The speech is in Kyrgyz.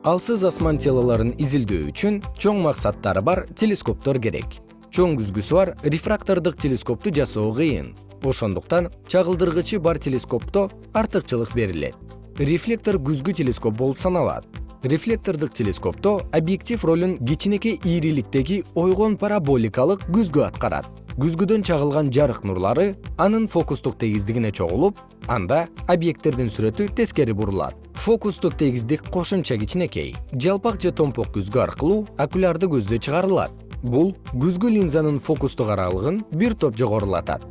алсыз асман телолорун изилдөө үчүн чоң максаттары бар телескоптор керек. Чоң күзгүсү бар рефрактордук телескопту жасоо кыйын. Ошондуктан чагылдыргычы бар телескопто артыкчылык берилет. Рефлектор күзгү телескоп болуп саналат. Рефлектордук телескопто объектив ролун кичинекей ийриликтеги ойгон параболикалык күзгү аткарат. Күзгүдөн чагылган жарык нурлары анын фокустук тегиздигине чогулуп анда объекттердин сүрөтү тескери бурулат фокустук тегиздик кошумча кичинекей. Жалпак же томпок күзгү аркылуу окулярдуу көздө чыгарылат. Бул күзгү линзанын фокустук аралыгын бир топ жогорулатат